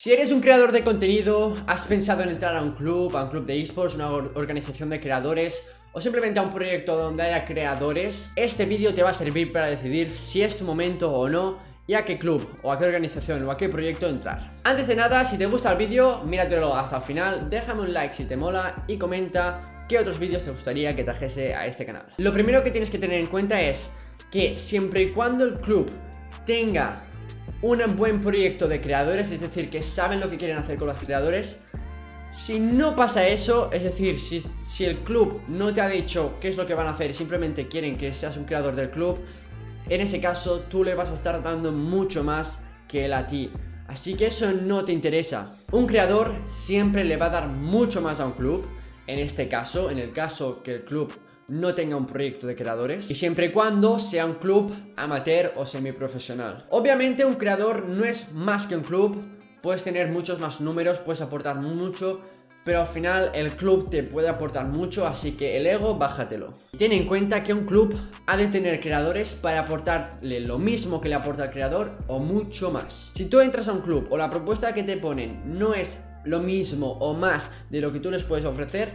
Si eres un creador de contenido, has pensado en entrar a un club, a un club de esports, una organización de creadores o simplemente a un proyecto donde haya creadores, este vídeo te va a servir para decidir si es tu momento o no y a qué club, o a qué organización, o a qué proyecto entrar. Antes de nada, si te gusta el vídeo, míratelo hasta el final, déjame un like si te mola y comenta qué otros vídeos te gustaría que trajese a este canal. Lo primero que tienes que tener en cuenta es que siempre y cuando el club tenga un buen proyecto de creadores, es decir, que saben lo que quieren hacer con los creadores. Si no pasa eso, es decir, si, si, el club no te ha dicho qué es lo que van a hacer simplemente quieren que seas un creador del club, en ese caso tú le vas a estar dando mucho más que él a ti. Así que eso no te interesa. Un creador siempre le va a dar mucho más a un club. En este caso, en el caso que el club no tenga un proyecto de creadores y siempre y cuando sea un club amateur o semiprofesional. Obviamente un creador no es más que un club, puedes tener muchos más números, puedes aportar mucho, pero al final el club te puede aportar mucho, así que el ego, bájatelo. Ten en cuenta que un club ha de tener creadores para aportarle lo mismo que le aporta el creador o mucho más. Si tú entras a un club o la propuesta que te ponen no es lo mismo o más de lo que tú les puedes ofrecer,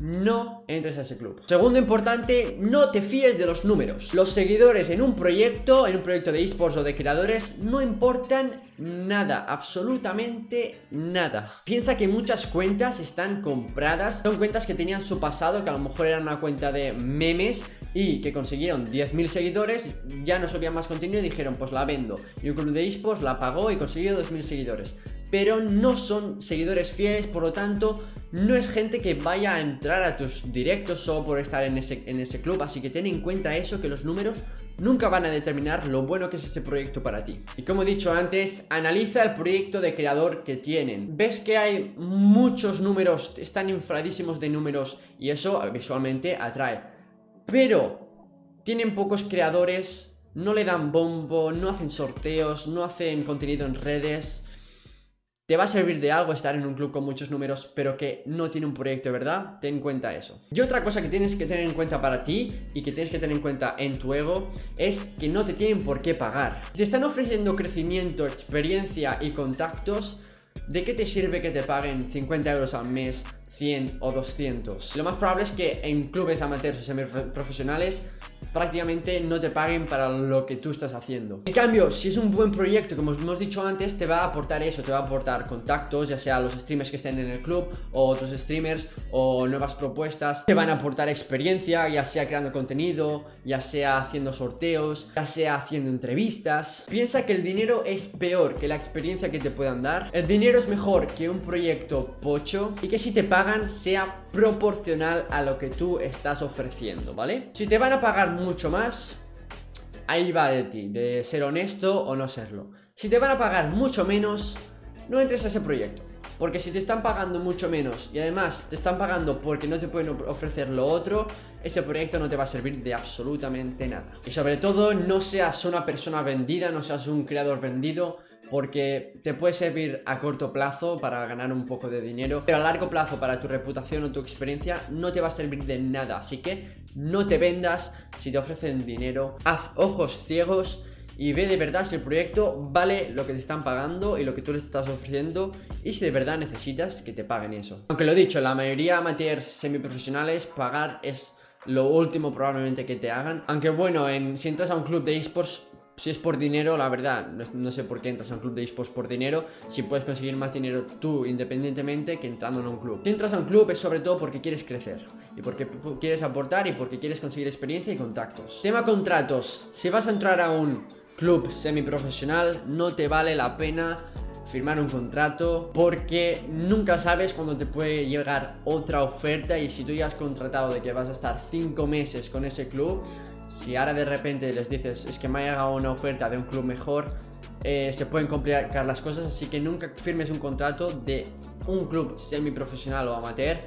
no entres a ese club. Segundo importante, no te fíes de los números. Los seguidores en un proyecto, en un proyecto de esports o de creadores, no importan nada, absolutamente nada. Piensa que muchas cuentas están compradas, son cuentas que tenían su pasado, que a lo mejor era una cuenta de memes y que consiguieron 10.000 seguidores, ya no subían más contenido y dijeron pues la vendo. Y un club de esports la pagó y consiguió 2.000 seguidores pero no son seguidores fieles, por lo tanto no es gente que vaya a entrar a tus directos solo por estar en ese, en ese club, así que ten en cuenta eso, que los números nunca van a determinar lo bueno que es ese proyecto para ti. Y como he dicho antes, analiza el proyecto de creador que tienen. Ves que hay muchos números, están infladísimos de números y eso visualmente atrae. Pero tienen pocos creadores, no le dan bombo, no hacen sorteos, no hacen contenido en redes te va a servir de algo estar en un club con muchos números, pero que no tiene un proyecto verdad, ten en cuenta eso. Y otra cosa que tienes que tener en cuenta para ti y que tienes que tener en cuenta en tu ego es que no te tienen por qué pagar. Te están ofreciendo crecimiento, experiencia y contactos, ¿de qué te sirve que te paguen 50 euros al mes 100 o 200. Lo más probable es que en clubes amateurs o semiprofesionales prácticamente no te paguen para lo que tú estás haciendo. En cambio, si es un buen proyecto, como hemos dicho antes, te va a aportar eso, te va a aportar contactos, ya sea los streamers que estén en el club o otros streamers o nuevas propuestas, te van a aportar experiencia, ya sea creando contenido, ya sea haciendo sorteos, ya sea haciendo entrevistas. Piensa que el dinero es peor que la experiencia que te puedan dar. El dinero es mejor que un proyecto pocho y que si te pagan sea proporcional a lo que tú estás ofreciendo, ¿vale? Si te van a pagar mucho más, ahí va de ti, de ser honesto o no serlo. Si te van a pagar mucho menos, no entres a ese proyecto. Porque si te están pagando mucho menos y además te están pagando porque no te pueden ofrecer lo otro, ese proyecto no te va a servir de absolutamente nada. Y sobre todo, no seas una persona vendida, no seas un creador vendido, porque te puede servir a corto plazo para ganar un poco de dinero, pero a largo plazo para tu reputación o tu experiencia no te va a servir de nada, así que no te vendas si te ofrecen dinero, haz ojos ciegos y ve de verdad si el proyecto vale lo que te están pagando y lo que tú les estás ofreciendo y si de verdad necesitas que te paguen eso. Aunque lo dicho, la mayoría de amateurs semiprofesionales pagar es lo último probablemente que te hagan. Aunque bueno, en, si entras a un club de esports si es por dinero, la verdad, no, sé por qué entras a un club de esports por dinero, si puedes conseguir más dinero tú independientemente que entrando en un club. Si entras a un club es sobre todo porque quieres crecer, y porque quieres aportar, y porque quieres conseguir experiencia y contactos. Tema contratos, si vas a entrar a un club semiprofesional, no te vale la pena firmar un contrato porque nunca sabes cuándo te puede llegar otra oferta y si tú ya has contratado de que vas a estar 5 meses con ese club si ahora de repente les dices es que me ha llegado una oferta de un club mejor eh, se pueden complicar las cosas así que nunca firmes un contrato de un club semiprofesional o amateur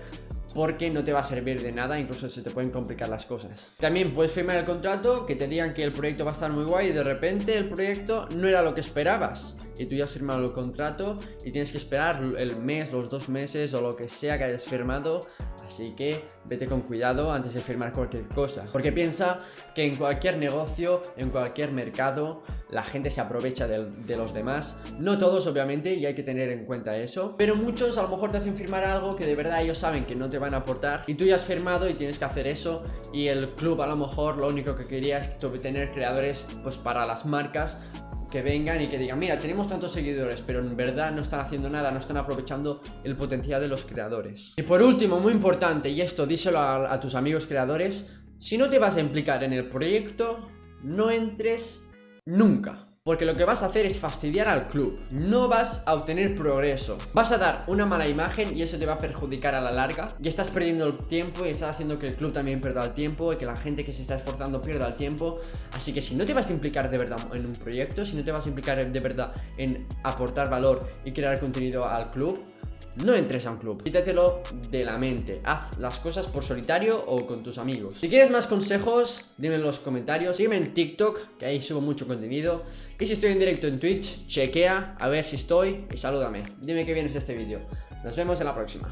porque no te va a servir de nada, incluso se te pueden complicar las cosas. También puedes firmar el contrato, que te digan que el proyecto va a estar muy guay y de repente el proyecto no era lo que esperabas y tú ya has firmado el contrato y tienes que esperar el mes, los dos meses o lo que sea que hayas firmado Así que vete con cuidado antes de firmar cualquier cosa. Porque piensa que en cualquier negocio, en cualquier mercado, la gente se aprovecha de, los demás. No todos, obviamente, y hay que tener en cuenta eso. Pero muchos a lo mejor te hacen firmar algo que de verdad ellos saben que no te van a aportar. Y tú ya has firmado y tienes que hacer eso. Y el club a lo mejor lo único que quería es tener creadores pues para las marcas que vengan y que digan, mira, tenemos tantos seguidores, pero en verdad no están haciendo nada, no están aprovechando el potencial de los creadores. Y por último, muy importante, y esto díselo a, tus amigos creadores, si no te vas a implicar en el proyecto, no entres nunca. Porque lo que vas a hacer es fastidiar al club. No vas a obtener progreso. Vas a dar una mala imagen y eso te va a perjudicar a la larga. Y estás perdiendo el tiempo y estás haciendo que el club también pierda el tiempo Y que la gente que se está esforzando pierda el tiempo. Así que si no te vas a implicar de verdad en un proyecto Si no te vas a implicar de verdad en aportar valor y crear contenido al club no entres a un club, quítatelo de la mente. Haz las cosas por solitario o con tus amigos. Si quieres más consejos, dime en los comentarios. Sígueme en TikTok, que ahí subo mucho contenido. Y si estoy en directo en Twitch, chequea a ver si estoy y salúdame. Dime qué vienes de este vídeo. Nos vemos en la próxima